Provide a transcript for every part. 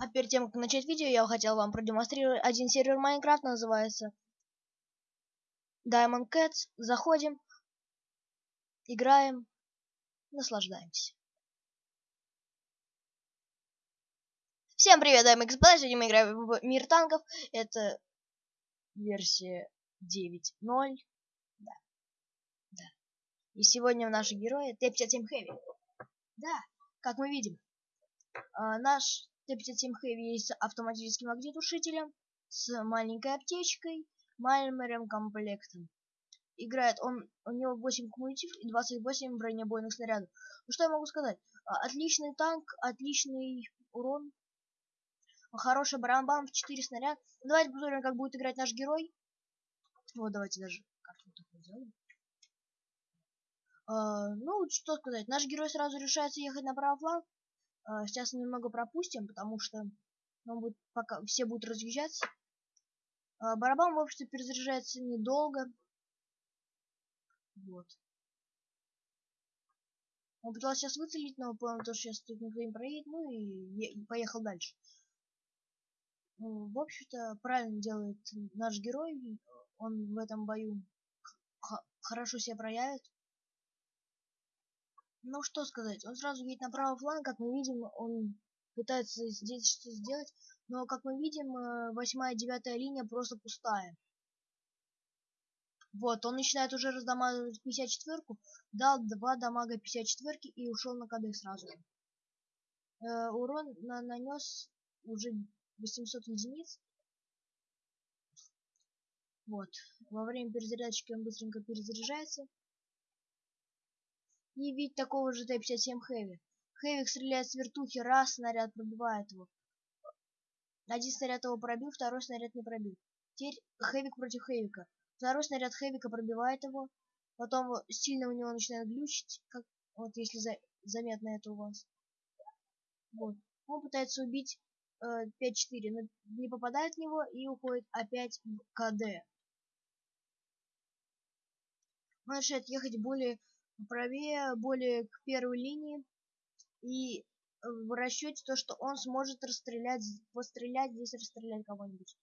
А перед тем, как начать видео, я хотел вам продемонстрировать один сервер Майнкрафт, называется Diamond Cats. Заходим, играем, наслаждаемся. Всем привет, и господа, сегодня мы играем в Мир Танков. Это версия 9.0. Да. Да. И сегодня наши герои Т-57 Heavy. Да, как мы видим, а, наш Т-57 Heavy с автоматическим огнетушителем, с маленькой аптечкой, маймером комплектом. Играет он, у него 8 кумулятив и 28 бронебойных снарядов. Ну что я могу сказать? А, отличный танк, отличный урон, хороший барабан в 4 снаряда. Ну, давайте посмотрим, как будет играть наш герой. Вот, давайте даже карту такую сделаем. Uh, ну, что сказать, наш герой сразу решается ехать на правый фланг. Uh, сейчас немного пропустим, потому что он будет, пока все будут разъезжаться. Uh, барабан, в общем-то, перезаряжается недолго. Вот. Он пытался сейчас выцелить, но понял, что сейчас тут никто не проедет, ну и поехал дальше. Ну, в общем-то, правильно делает наш герой. Он в этом бою хорошо себя проявит. Ну, что сказать, он сразу едет на правый фланг, как мы видим, он пытается здесь что сделать, но, как мы видим, э, восьмая, девятая линия просто пустая. Вот, он начинает уже раздамаживать 54-ку, дал два дамага 54-ки и ушел на КД сразу. Э, урон на нанес уже 800 единиц. Вот. Во время перезарядки он быстренько перезаряжается. И ведь такого же Т-57 Хэви. Хэвик стреляет с вертухи, раз снаряд пробивает его. Один снаряд его пробил, второй снаряд не пробил. Теперь Хэвик против Хэвика. Второй снаряд Хэвика пробивает его. Потом сильно у него начинает глючить, как вот если за, заметно это у вас. Вот. Он пытается убить э, 5-4, но не попадает в него и уходит опять в КД. Он начинает ехать более правее, более к первой линии. И в расчете то, что он сможет расстрелять, пострелять здесь, расстрелять кого-нибудь.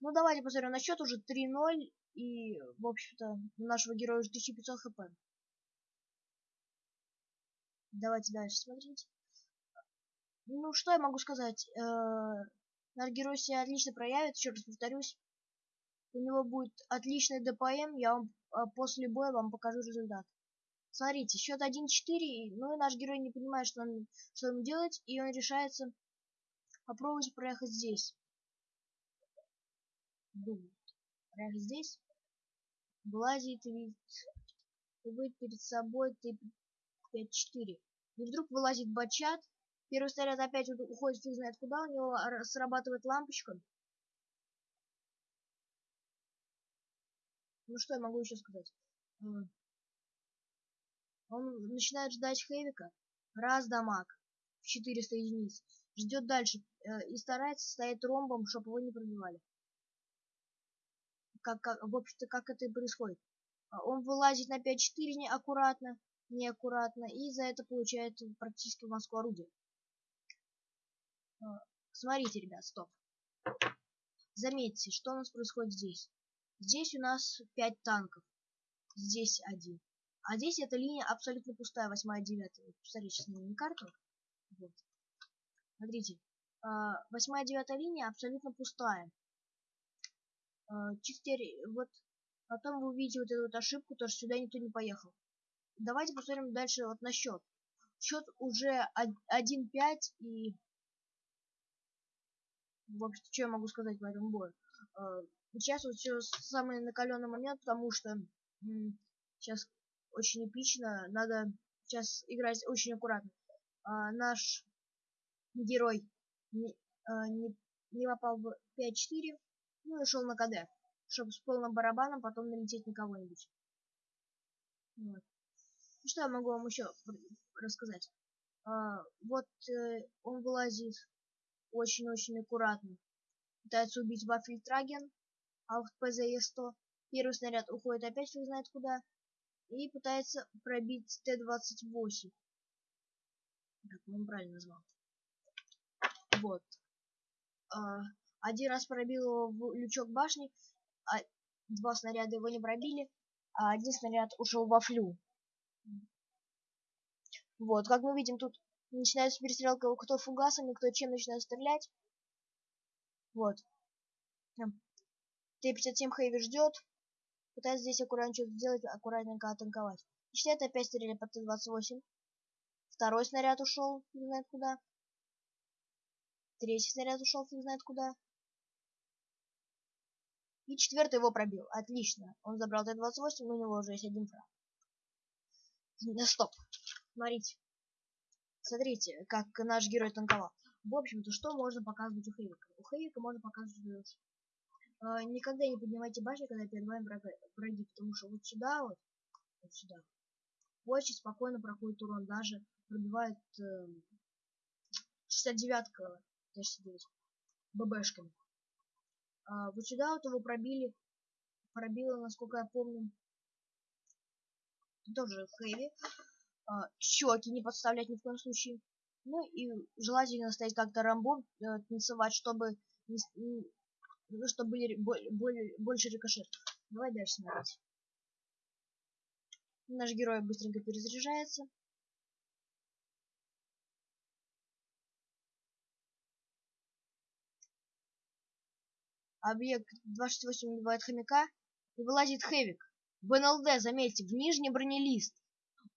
Ну, давайте посмотрим на счет уже 3-0. И, в общем-то, у нашего героя уже 1500 хп. Давайте дальше смотреть. Ну, что я могу сказать? Э -э наш герой себя отлично проявит, еще раз повторюсь. У него будет отличный ДПМ, я вам а после боя вам покажу результат. Смотрите, счет 1-4, ну и наш герой не понимает, что он, что ему делать, и он решается попробовать проехать здесь. Думает. Проехать здесь. Вылазит и видит, перед собой Т-5-4. И вдруг вылазит бачат, первый снаряд опять уходит фиг знает куда, у него срабатывает лампочка. Ну что я могу еще сказать? Он начинает ждать Хэвика. Раз дамаг в 400 единиц. Ждет дальше э, и старается стоять ромбом, чтобы его не пробивали. Как, как, в общем-то, как это и происходит. А он вылазит на 5-4 неаккуратно, неаккуратно, и за это получает практически Москву орудие. А, смотрите, ребят, стоп. Заметьте, что у нас происходит здесь. Здесь у нас 5 танков. Здесь один. А здесь эта линия абсолютно пустая, 8 9 Посмотрите сейчас на карту. Вот. Смотрите. 8 9 линия абсолютно пустая. А, теперь вот потом вы увидите вот эту вот ошибку, то что сюда никто не поехал. Давайте посмотрим дальше вот на счет. Счет уже 1-5 и в общем, что я могу сказать по этому бою? А, сейчас вот все самый накаленный момент, потому что сейчас очень эпично, надо сейчас играть очень аккуратно. А, наш герой не, а, не, не попал в 5-4, ну и шел на КД, чтобы с полным барабаном потом налететь на кого-нибудь. Вот. Ну, что я могу вам еще рассказать? А, вот э, он вылазит очень-очень аккуратно. Пытается убить Вафельтраген, а в ПЗЕ-100 первый снаряд уходит опять фиг знает куда и пытается пробить Т-28. Как он правильно назвал. Вот. А, один раз пробил его в лючок башни, а два снаряда его не пробили, а один снаряд ушел во флю. Вот, как мы видим, тут начинается перестрелка, кто фугасами, кто чем начинает стрелять. Вот. Т-57 Хэви ждет. Пытается здесь аккуратно что-то сделать, аккуратненько атаковать. Значит, это опять стреляли по Т-28. Второй снаряд ушел, не знает куда. Третий снаряд ушел, фиг знает куда. И четвертый его пробил. Отлично. Он забрал Т-28, но у него уже есть один фраг. Да стоп. Смотрите. Смотрите, как наш герой танковал. В общем-то, что можно показывать у Хейвика? У Хейвика можно показывать... Э, никогда не поднимайте башни, когда перед вами враги, потому что вот сюда вот, вот сюда, очень спокойно проходит урон, даже пробивает э, 69-ка Т-69 ББшками. А, вот сюда вот его пробили, пробило, насколько я помню, тоже хэви. А, щеки не подставлять ни в коем случае. Ну и желательно стоять как-то рамбо, э, танцевать, чтобы ну, чтобы были более, больше рикошет. Давай дальше смотреть. Наш герой быстренько перезаряжается. Объект 268 убивает хомяка и вылазит Хэвик. В НЛД, заметьте, в нижний бронелист.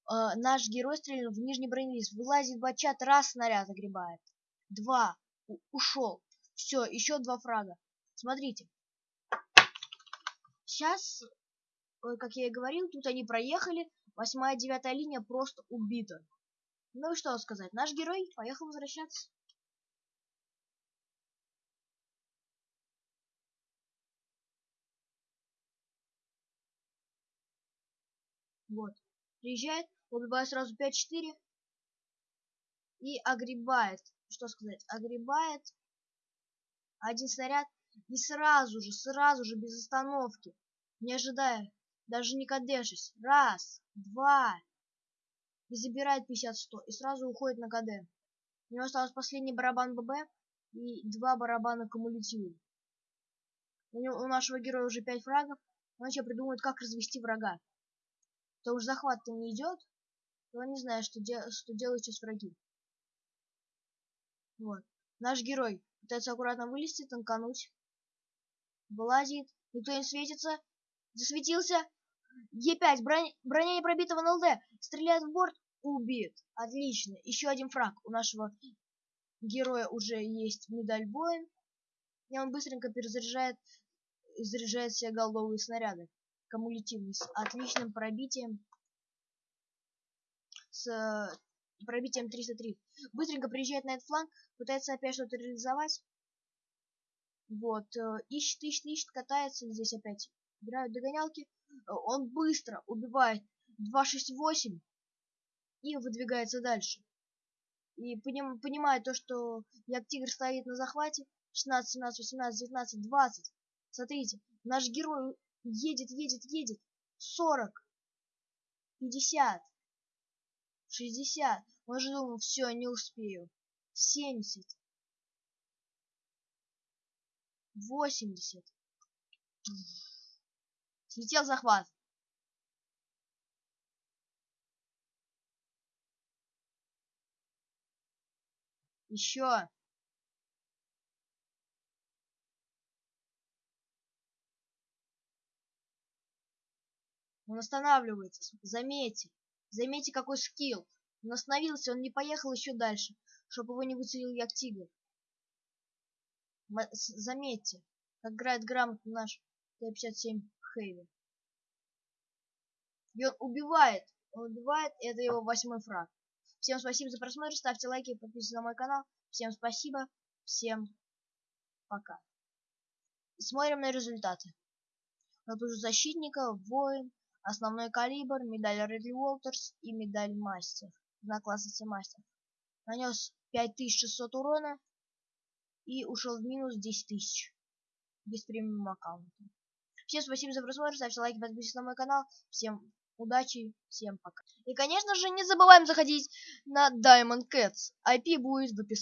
Э, наш герой стрельнул в нижний бронелист. Вылазит бачат, раз снаряд огребает. Два. У ушел. Все, еще два фрага. Смотрите. Сейчас, как я и говорил, тут они проехали. Восьмая, девятая линия просто убита. Ну и что сказать, наш герой поехал возвращаться. Вот. Приезжает, убивает сразу 5-4. И огребает. Что сказать? Огребает. Один снаряд. И сразу же, сразу же, без остановки. Не ожидая. Даже не кадешись. Раз, два. И забирает 50-100. И сразу уходит на КД. У него осталось последний барабан ББ и два барабана кумулятивы. У, него, у нашего героя уже 5 фрагов. Он еще придумает, как развести врага то уж захват-то не идет, то не знаю, что, де что делают сейчас враги. Вот. Наш герой пытается аккуратно вылезти, танкануть. Вылазит, никто не светится. Засветился. Е5, броня, броня не пробита НЛД. Стреляет в борт, убит. Отлично. Еще один фраг. У нашего героя уже есть медаль боя. И он быстренько перезаряжает, заряжает все голдовые снаряды кумулятивный с отличным пробитием с э, пробитием 303. Быстренько приезжает на этот фланг, пытается опять что-то реализовать. Вот, э, ищет, ищет, ищет, катается здесь опять. Играют догонялки. Э, он быстро убивает 268 и выдвигается дальше. И поним, понимает то, что як тигр стоит на захвате. 16, 17, 18, 19, 20. Смотрите, наш герой Едет, едет, едет. Сорок. Пятьдесят. Шестьдесят. Он же думал, все, не успею. Семьдесят. Восемьдесят. Слетел захват. Еще. Он останавливается. Заметьте. Заметьте, какой скилл. Он остановился, он не поехал еще дальше, чтобы его не выцелил як тигр. Заметьте, как играет грамотно наш Т-57 Хэви. И он убивает. Он убивает, это его восьмой фраг. Всем спасибо за просмотр, ставьте лайки, подписывайтесь на мой канал. Всем спасибо, всем пока. Смотрим на результаты. Вот уже защитника, воин, Основной калибр, медаль Редли Уолтерс и медаль Мастер. На классе Мастер. Нанес 5600 урона и ушел в минус 10 тысяч. Без премиум аккаунта. Всем спасибо за просмотр, ставьте лайки, подписывайтесь на мой канал. Всем удачи, всем пока. И, конечно же, не забываем заходить на Diamond Cats. IP будет в описании.